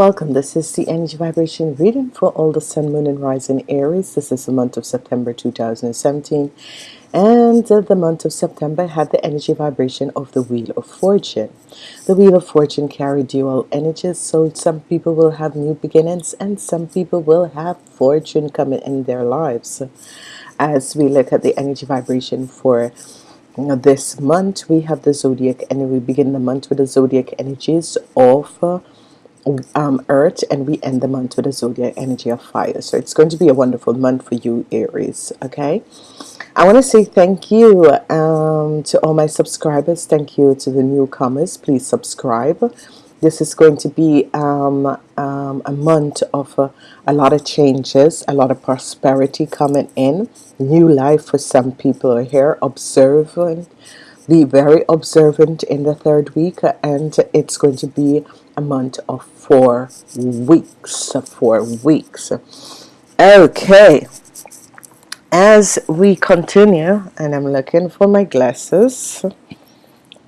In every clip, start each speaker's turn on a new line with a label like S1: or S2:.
S1: Welcome, this is the energy vibration reading for all the sun, moon, and rising Aries. This is the month of September 2017, and the month of September had the energy vibration of the Wheel of Fortune. The Wheel of Fortune carried dual energies, so some people will have new beginnings, and some people will have fortune coming in their lives. As we look at the energy vibration for this month, we have the zodiac, and we begin the month with the zodiac energies of. Uh, um, earth and we end the month with a zodiac energy of fire. So it's going to be a wonderful month for you Aries okay? I want to say thank you um, to all my subscribers. Thank you to the newcomers. Please subscribe. This is going to be um, um, a month of uh, a lot of changes a lot of prosperity coming in. New life for some people here observing be very observant in the third week and it's going to be month of four weeks four weeks. Okay. As we continue and I'm looking for my glasses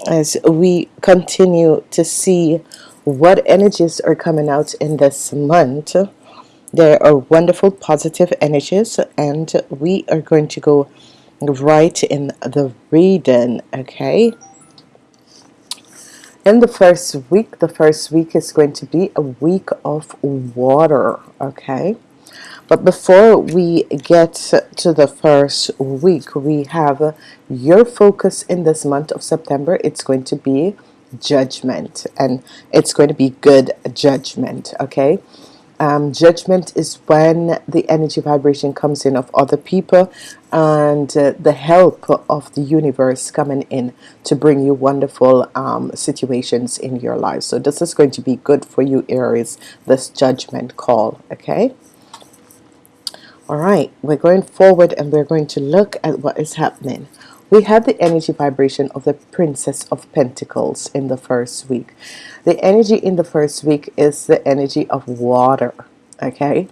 S1: as we continue to see what energies are coming out in this month there are wonderful positive energies and we are going to go right in the reading okay in the first week the first week is going to be a week of water okay? But before we get to the first week we have your focus in this month of September. It's going to be judgment and it's going to be good judgment okay um, judgment is when the energy vibration comes in of other people and uh, the help of the universe coming in to bring you wonderful um, situations in your life. So this is going to be good for you Aries this judgment call okay? All right we're going forward and we're going to look at what is happening we have the energy vibration of the Princess of Pentacles in the first week. The energy in the first week is the energy of water okay?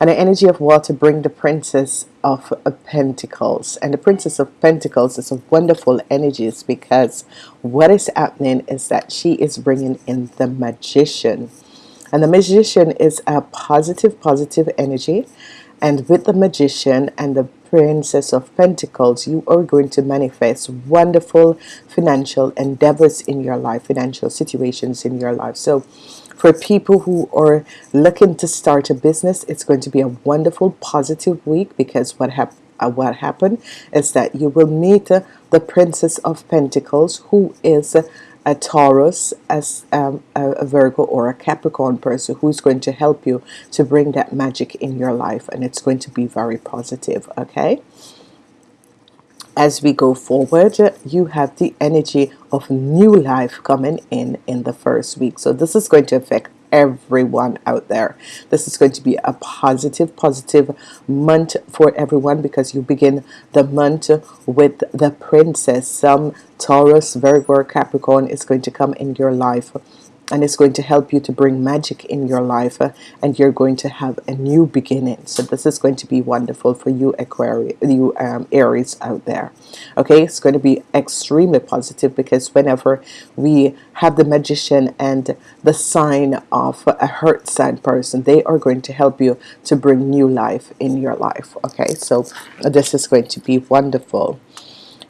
S1: And the energy of water bring the princess of Pentacles. And the princess of Pentacles is a wonderful energies because what is happening is that she is bringing in the magician. And the magician is a positive positive energy and with the magician and the Princess of Pentacles, you are going to manifest wonderful financial endeavors in your life, financial situations in your life. So for people who are looking to start a business, it's going to be a wonderful, positive week because what happened uh, what happened is that you will meet uh, the Princess of Pentacles who is uh, a Taurus, as um, a, Virgo or a Capricorn person who's going to help you to bring that magic in your life and it's going to be very positive okay? As we go forward you have the energy of new life coming in in the first week. So this is going to affect everyone out there. This is going to be a positive positive month for everyone because you begin the month with the princess. Some Taurus Virgo Capricorn is going to come in your life and it's going to help you to bring magic in your life uh, and you're going to have a new beginning. So this is going to be wonderful for you Aquarius you um, Aries out there. Okay it's going to be extremely positive because whenever we have the magician and the sign of a hurt sign person they are going to help you to bring new life in your life. Okay so this is going to be wonderful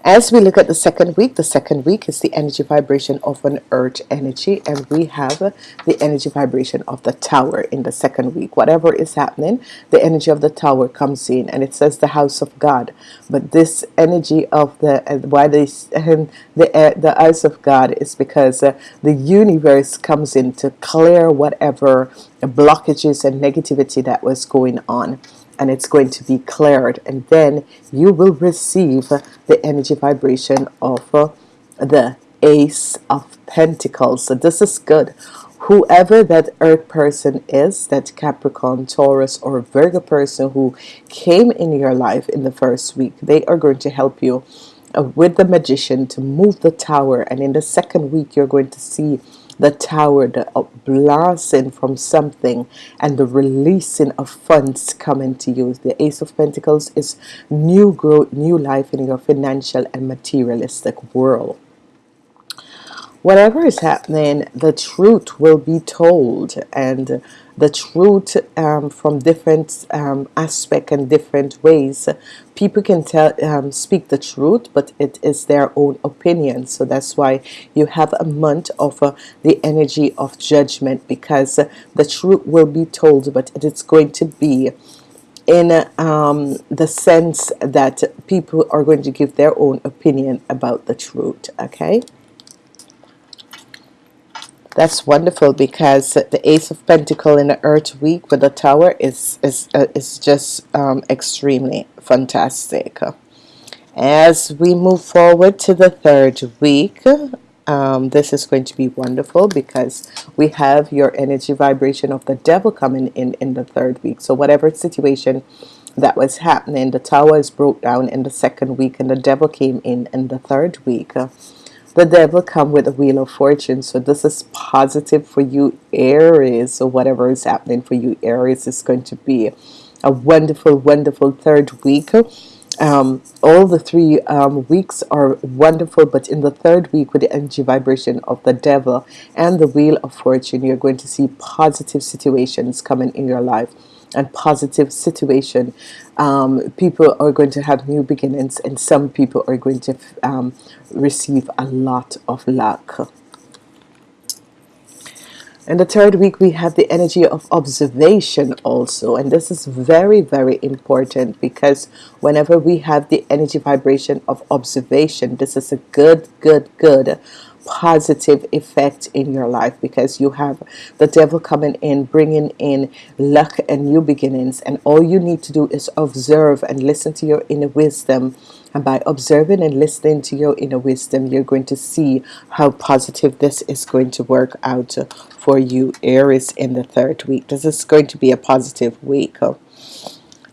S1: as we look at the second week the second week is the energy vibration of an earth energy and we have the energy vibration of the tower in the second week. Whatever is happening the energy of the tower comes in and it says the house of God. But this energy of the uh, why this um, the uh, the house of God is because uh, the universe comes in to clear whatever blockages and negativity that was going on and it's going to be cleared. And then you will receive the energy vibration of uh, the ace of Pentacles. So this is good. Whoever that earth person is that Capricorn Taurus or Virgo person who came in your life in the first week they are going to help you uh, with the magician to move the tower. And in the second week you're going to see the tower, the blasting from something and the releasing of funds coming to you. The Ace of Pentacles is new growth, new life in your financial and materialistic world. whatever is happening the truth will be told and the truth um, from different um, aspect and different ways. People can tell um, speak the truth but it is their own opinion. So that's why you have a month of uh, the energy of judgment because the truth will be told but it is going to be in um, the sense that people are going to give their own opinion about the truth okay that's wonderful because the Ace of Pentacle in the Earth week with the Tower is is uh, is just um, extremely fantastic. As we move forward to the third week, um, this is going to be wonderful because we have your energy vibration of the devil coming in in the third week. So whatever situation that was happening, the tower is broke down in the second week, and the devil came in in the third week the devil come with a wheel of fortune. So this is positive for you Aries. So whatever is happening for you Aries is going to be a wonderful wonderful third week. Um, all the three um, weeks are wonderful but in the third week with the energy vibration of the devil and the wheel of fortune you're going to see positive situations coming in your life and positive situation. Um, people are going to have new beginnings and some people are going to um, receive a lot of luck. In the third week we have the energy of observation also and this is very very important because whenever we have the energy vibration of observation this is a good good good positive effect in your life because you have the devil coming in bringing in luck and new beginnings. And all you need to do is observe and listen to your inner wisdom. And by observing and listening to your inner wisdom you're going to see how positive this is going to work out for you Aries in the third week. This is going to be a positive week. The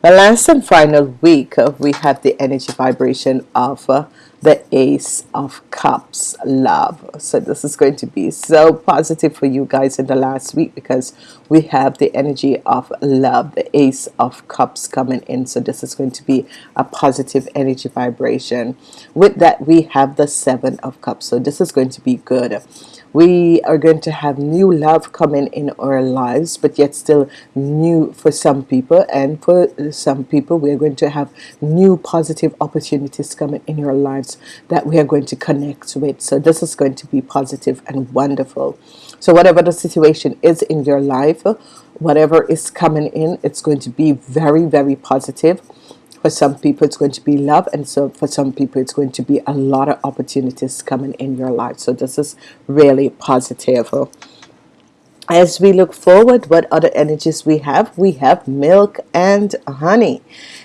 S1: last and final week we have the energy vibration of the ace of cups love. So this is going to be so positive for you guys in the last week because we have the energy of love the ace of cups coming in. So this is going to be a positive energy vibration. With that we have the seven of cups. So this is going to be good we are going to have new love coming in our lives but yet still new for some people. And for some people we are going to have new positive opportunities coming in your lives that we are going to connect with. So this is going to be positive and wonderful. So whatever the situation is in your life whatever is coming in it's going to be very very positive for some people it's going to be love and so for some people it's going to be a lot of opportunities coming in your life. So this is really positive. As we look forward what other energies we have? We have milk and honey.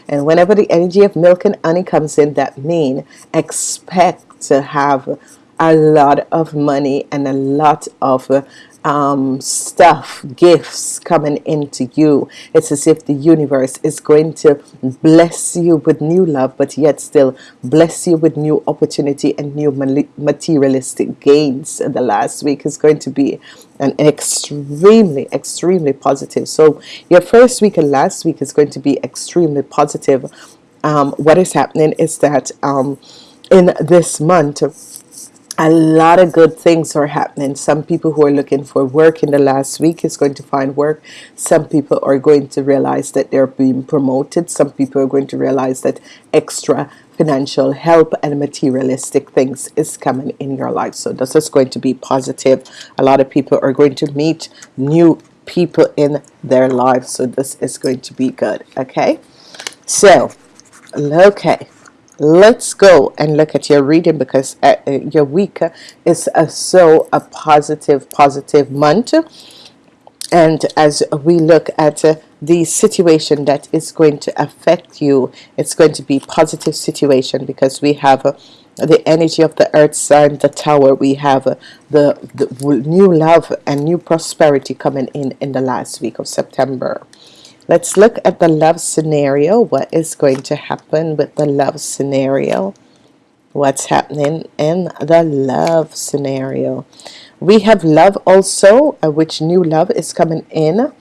S1: And whenever the energy of milk and honey comes in that mean expect to have a lot of money and a lot of um, stuff gifts coming into you. It's as if the universe is going to bless you with new love but yet still bless you with new opportunity and new materialistic gains. And the last week is going to be an extremely extremely positive. So your first week and last week is going to be extremely positive. Um, what is happening is that um, in this month a lot of good things are happening. Some people who are looking for work in the last week is going to find work. Some people are going to realize that they're being promoted. Some people are going to realize that extra financial help and materialistic things is coming in your life. So this is going to be positive. A lot of people are going to meet new people in their lives so this is going to be good okay? So okay let's go and look at your reading because uh, uh your week is uh, so a positive positive month. And as we look at uh, the situation that is going to affect you it's going to be positive situation because we have uh, the energy of the earth sign the tower. We have uh, the, the new love and new prosperity coming in in the last week of September let's look at the love scenario. What is going to happen with the love scenario? What's happening in the love scenario? We have love also uh, which new love is coming in.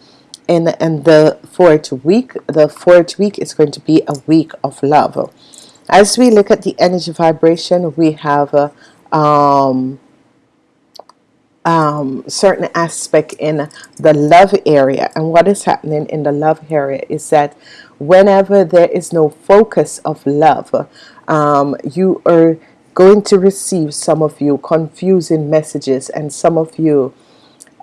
S1: In and the fourth week the fourth week is going to be a week of love. As we look at the energy vibration we have uh, um, um, certain aspect in the love area. And what is happening in the love area is that whenever there is no focus of love um, you are going to receive some of you confusing messages and some of you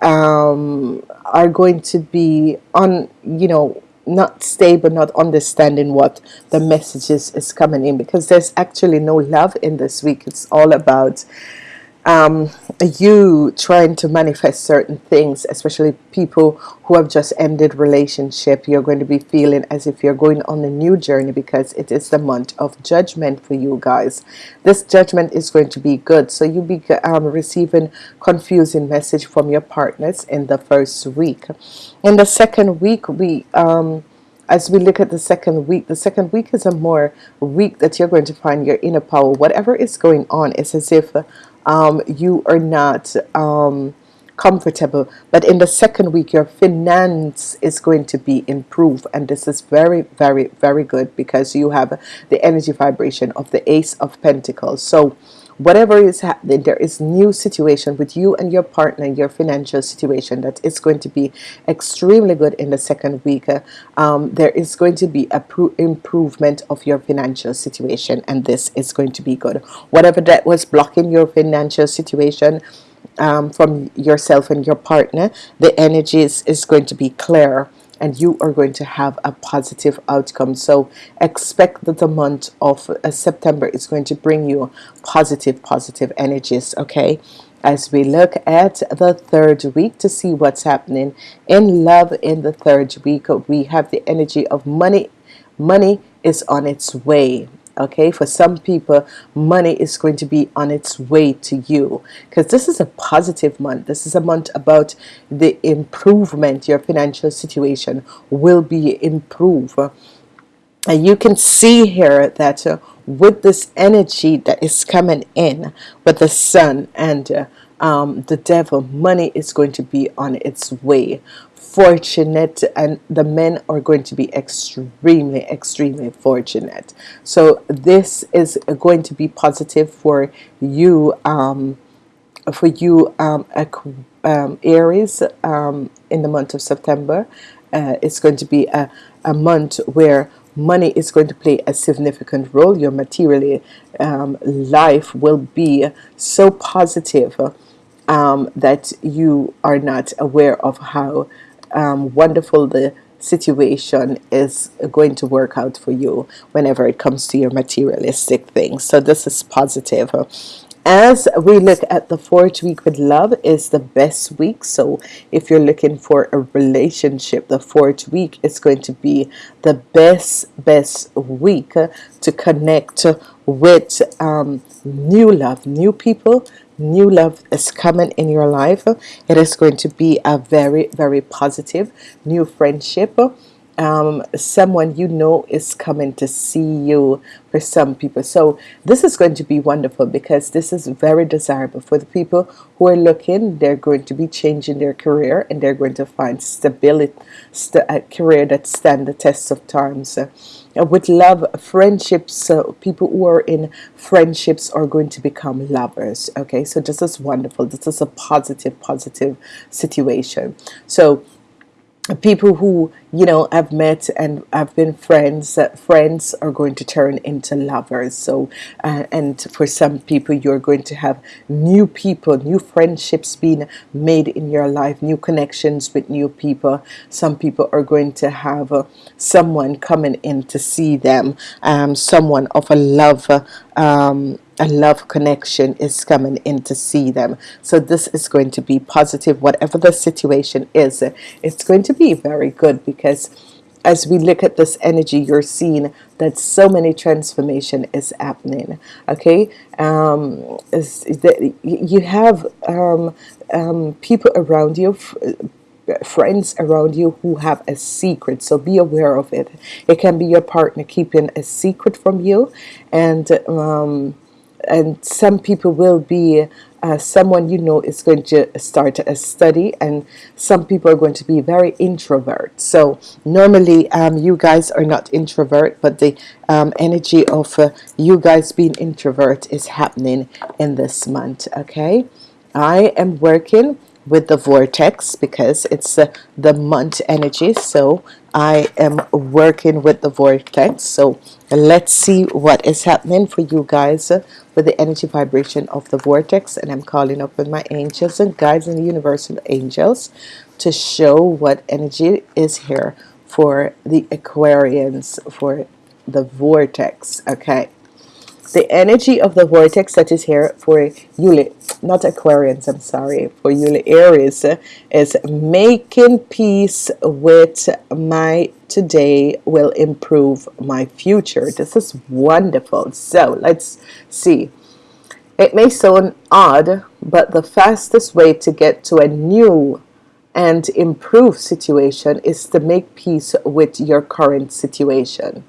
S1: um, are going to be on you know not stable not understanding what the messages is coming in. Because there's actually no love in this week. It's all about um, you trying to manifest certain things especially people who have just ended relationship? You're going to be feeling as if you're going on a new journey because it is the month of judgment for you guys. This judgment is going to be good. So you be um, receiving confusing message from your partners in the first week. In the second week we um, as we look at the second week the second week is a more week that you're going to find your inner power. Whatever is going on it's as if um, you are not um, comfortable. But in the second week your finance is going to be improved. And this is very very very good because you have the energy vibration of the ace of Pentacles. So whatever is happening there is new situation with you and your partner your financial situation that is going to be extremely good in the second week um, there is going to be a improvement of your financial situation and this is going to be good. Whatever that was blocking your financial situation um, from yourself and your partner the energies is going to be clear and you are going to have a positive outcome. So expect that the month of uh, September is going to bring you positive positive energies okay? As we look at the third week to see what's happening in love in the third week we have the energy of money. Money is on its way okay? For some people money is going to be on its way to you. Because this is a positive month. This is a month about the improvement. Your financial situation will be improved. And you can see here that uh, with this energy that is coming in with the sun and uh, um, the devil money is going to be on its way fortunate and the men are going to be extremely extremely fortunate. So this is going to be positive for you um, for you um, um, Aries um, in the month of September. Uh, it's going to be a, a month where money is going to play a significant role. Your materially um, life will be so positive um, that you are not aware of how um, wonderful the situation is going to work out for you whenever it comes to your materialistic things. So this is positive. As we look at the fourth week with love is the best week. So if you're looking for a relationship the fourth week is going to be the best best week to connect with um, new love new people new love is coming in your life it is going to be a very very positive new friendship um, someone you know is coming to see you for some people. So this is going to be wonderful because this is very desirable for the people who are looking. They're going to be changing their career and they're going to find stability st a career that stand the test of times. Uh, with love friendships uh, people who are in friendships are going to become lovers. Okay so this is wonderful. This is a positive positive situation. So people who you know I've met and I've been friends friends are going to turn into lovers. So uh, and for some people you're going to have new people new friendships being made in your life new connections with new people. Some people are going to have uh, someone coming in to see them um, someone of a love um, a love connection is coming in to see them. So this is going to be positive whatever the situation is it's going to be very good because as we look at this energy you're seeing that so many transformation is happening okay? Um, you have um, um, people around you friends around you who have a secret so be aware of it. It can be your partner keeping a secret from you and um, and some people will be uh, someone you know is going to start a study and some people are going to be very introvert. So normally um, you guys are not introvert but the um, energy of uh, you guys being introvert is happening in this month okay? I am working with the vortex because it's the month energy. So I am working with the vortex. So let's see what is happening for you guys with the energy vibration of the vortex. And I'm calling up with my angels and guides and the universal angels to show what energy is here for the Aquarians for the vortex. Okay the energy of the vortex that is here for Yuli not Aquarians I'm sorry for Yuli Aries is making peace with my today will improve my future. This is wonderful. So let's see. It may sound odd but the fastest way to get to a new and improved situation is to make peace with your current situation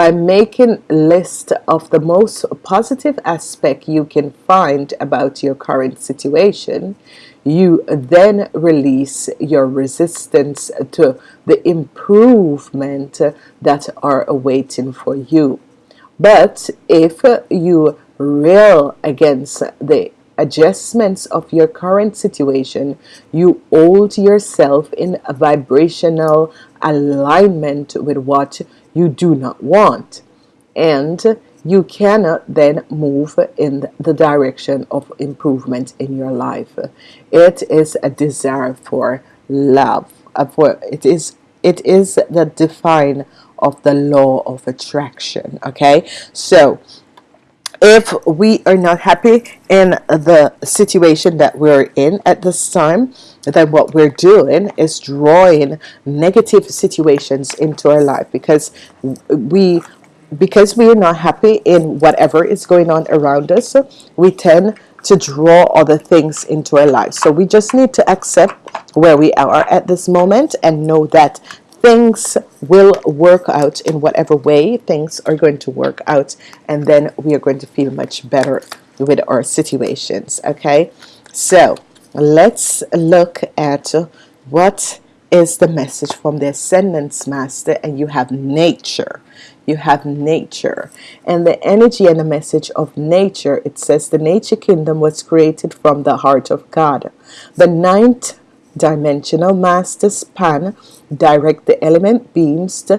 S1: by making a list of the most positive aspect you can find about your current situation you then release your resistance to the improvement that are awaiting for you. But if you rail against the adjustments of your current situation you hold yourself in a vibrational alignment with what you do not want. And you cannot then move in the direction of improvement in your life. It is a desire for love uh, for it is it is the define of the law of attraction okay? So if we are not happy in the situation that we're in at this time then what we're doing is drawing negative situations into our life because we because we are not happy in whatever is going on around us we tend to draw other things into our life. So we just need to accept where we are at this moment and know that things will work out in whatever way things are going to work out and then we are going to feel much better with our situations okay? So let's look at what is the message from the ascendance master and you have nature. You have nature. And the energy and the message of nature it says the nature kingdom was created from the heart of God. The ninth dimensional masters Pan direct the element beams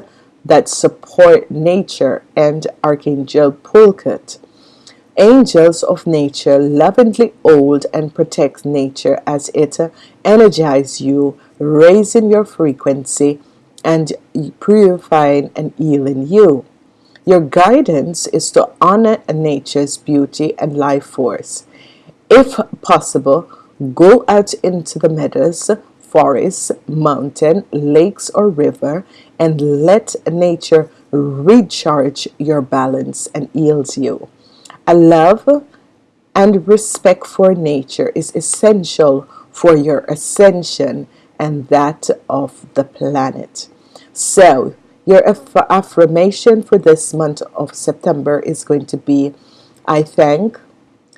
S1: that support nature and Archangel Pulkut. Angels of nature lovingly hold and protect nature as it energizes you, raising your frequency and purifying and healing you. Your guidance is to honor nature's beauty and life force. If possible, go out into the meadows forest, mountain, lakes or river and let nature recharge your balance and heals you. A love and respect for nature is essential for your ascension and that of the planet. So your aff affirmation for this month of September is going to be I thank,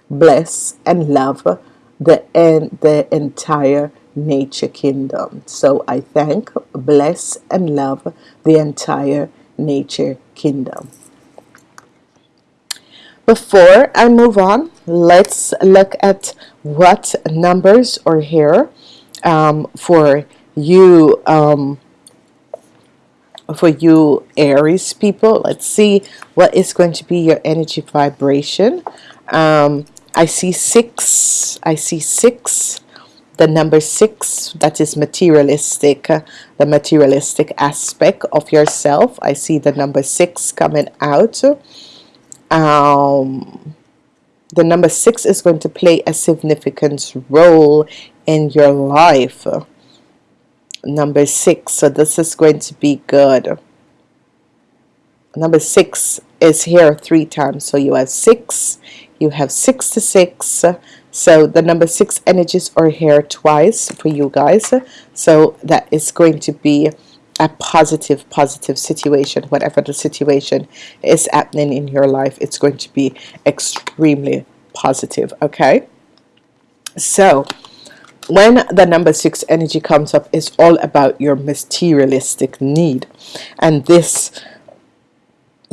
S1: bless and love the, en the entire nature kingdom. So I thank bless and love the entire nature kingdom. Before I move on let's look at what numbers are here um, for you um, for you Aries people. Let's see what is going to be your energy vibration. Um, I see six I see six the number six that is materialistic uh, the materialistic aspect of yourself. I see the number six coming out. Um, the number six is going to play a significant role in your life. Number six so this is going to be good number six is here three times. So you have six you have six to six. So the number six energies are here twice for you guys. So that is going to be a positive positive situation. Whatever the situation is happening in your life it's going to be extremely positive okay? So when the number six energy comes up it's all about your materialistic need. And this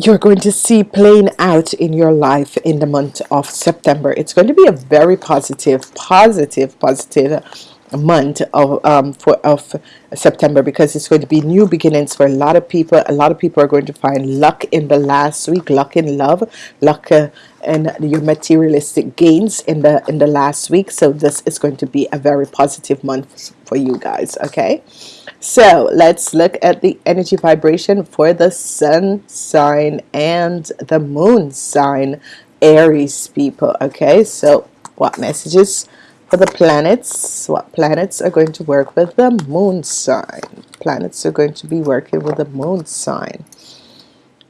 S1: you're going to see playing out in your life in the month of September. It's going to be a very positive, positive, positive month of um, for of September because it's going to be new beginnings for a lot of people. A lot of people are going to find luck in the last week, luck in love, luck uh, and your materialistic gains in the in the last week. So this is going to be a very positive month for you guys. Okay. So let's look at the energy vibration for the sun sign and the moon sign Aries people okay? So what messages for the planets? What planets are going to work with the moon sign? Planets are going to be working with the moon sign.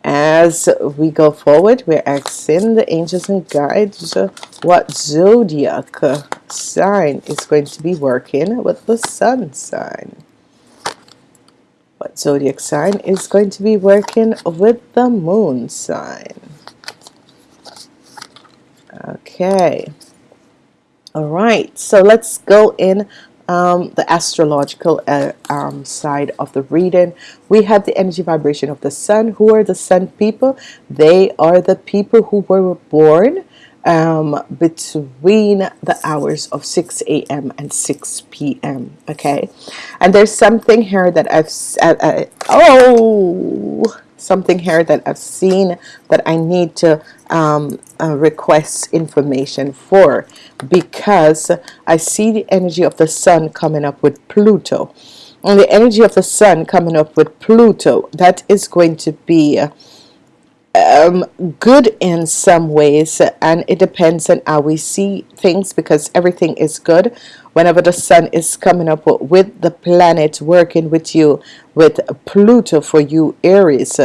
S1: As we go forward we're asking the angels and guides what zodiac sign is going to be working with the sun sign what zodiac sign is going to be working with the moon sign. Okay. All right. So let's go in um, the astrological uh, um, side of the reading. We have the energy vibration of the sun. Who are the sun people? They are the people who were born um, between the hours of 6 a.m. and 6 p.m. okay and there's something here that I've uh, uh, oh something here that I've seen that I need to um, uh, request information for because I see the energy of the sun coming up with Pluto and the energy of the sun coming up with Pluto that is going to be uh, um, good in some ways and it depends on how we see things because everything is good. Whenever the sun is coming up with the planet working with you with Pluto for you Aries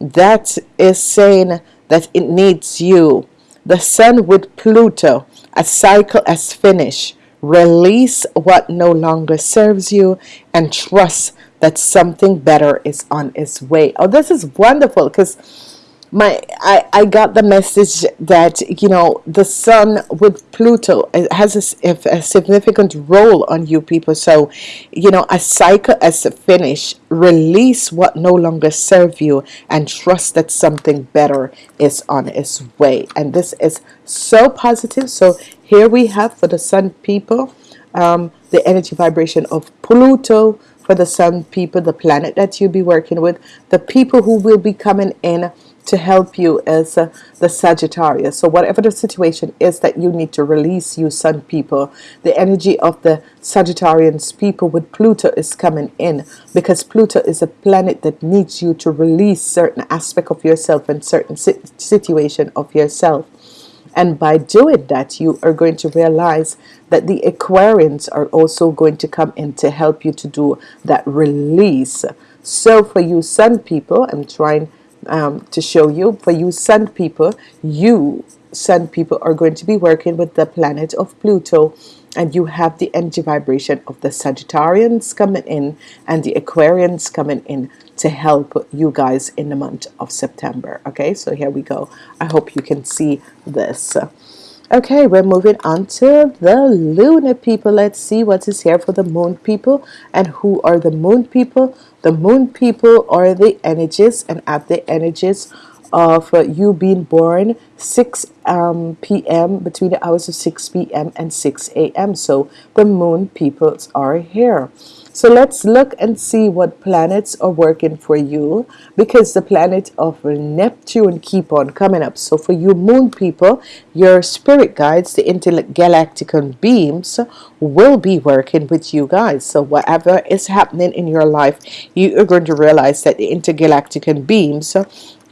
S1: that is saying that it needs you. The sun with Pluto a cycle has finished. Release what no longer serves you and trust that something better is on its way. Oh this is wonderful because my I, I got the message that you know the sun with Pluto has a, a, significant role on you people. So you know a cycle as a finish release what no longer serve you and trust that something better is on its way. And this is so positive. So here we have for the sun people um, the energy vibration of Pluto. For the sun people the planet that you'll be working with the people who will be coming in to help you as uh, the Sagittarius. So whatever the situation is that you need to release you sun people the energy of the Sagittarians people with Pluto is coming in because Pluto is a planet that needs you to release certain aspect of yourself and certain situation of yourself. And by doing that you are going to realize that the Aquarians are also going to come in to help you to do that release. So for you sun people I'm trying um, to show you for you sun people you sun people are going to be working with the planet of Pluto and you have the energy vibration of the Sagittarians coming in and the Aquarians coming in to help you guys in the month of September. Okay so here we go. I hope you can see this okay we're moving on to the lunar people let's see what is here for the moon people and who are the moon people the moon people are the energies and at the energies of uh, you being born 6 um, p.m. between the hours of 6 p.m. and 6 a.m. so the moon peoples are here so let's look and see what planets are working for you because the planet of Neptune keep on coming up. So for you moon people your spirit guides the intergalactic beams will be working with you guys. So whatever is happening in your life you are going to realize that the intergalactic beams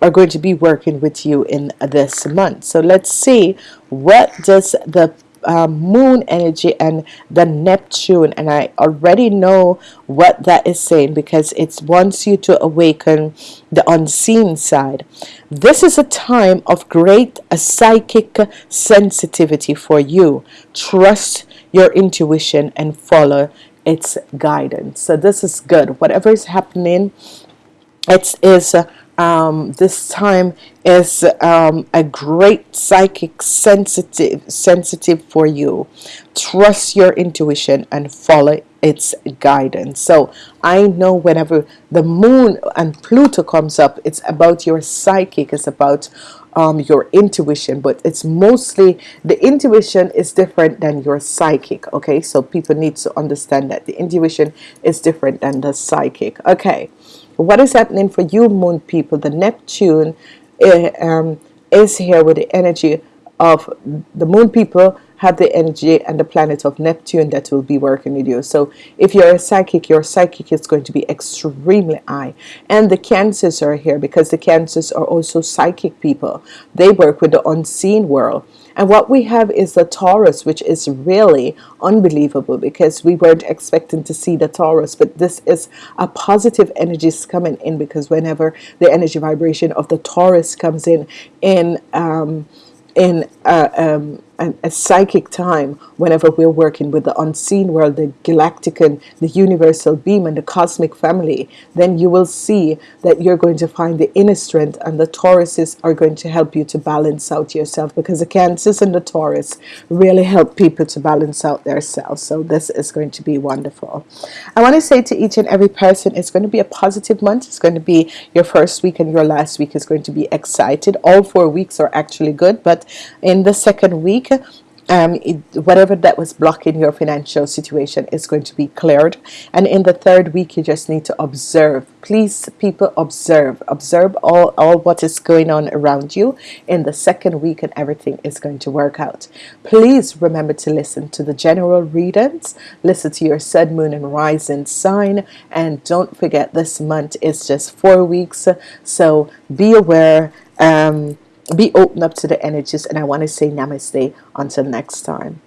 S1: are going to be working with you in this month. So let's see what does the uh, moon energy and the Neptune. And I already know what that is saying because it wants you to awaken the unseen side. This is a time of great uh, psychic sensitivity for you. Trust your intuition and follow its guidance. So this is good. Whatever is happening it is uh, um, this time is um, a great psychic sensitive sensitive for you. Trust your intuition and follow its guidance. So I know whenever the moon and Pluto comes up it's about your psychic it's about um, your intuition but it's mostly the intuition is different than your psychic okay? So people need to understand that the intuition is different than the psychic okay what is happening for you moon people? The Neptune uh, um, is here with the energy of the moon people have the energy and the planet of Neptune that will be working with you. So if you're a psychic your psychic is going to be extremely high. And the cancers are here because the cancers are also psychic people. They work with the unseen world. And what we have is the Taurus which is really unbelievable because we weren't expecting to see the Taurus but this is a positive energies coming in because whenever the energy vibration of the Taurus comes in in um, in uh, um, a, a, psychic time whenever we're working with the unseen world the galactic and the universal beam and the cosmic family then you will see that you're going to find the inner strength and the Tauruses are going to help you to balance out yourself. Because the Cancers and the Taurus really help people to balance out themselves so this is going to be wonderful. I want to say to each and every person it's going to be a positive month. It's going to be your first week and your last week is going to be excited. All four weeks are actually good but in the second um, it, whatever that was blocking your financial situation is going to be cleared. And in the third week you just need to observe. Please people observe. Observe all, all what is going on around you. In the second week and everything is going to work out. Please remember to listen to the general readings. Listen to your sun moon and rising sign. And don't forget this month is just four weeks. So be aware um, be open up to the energies and I want to say namaste until next time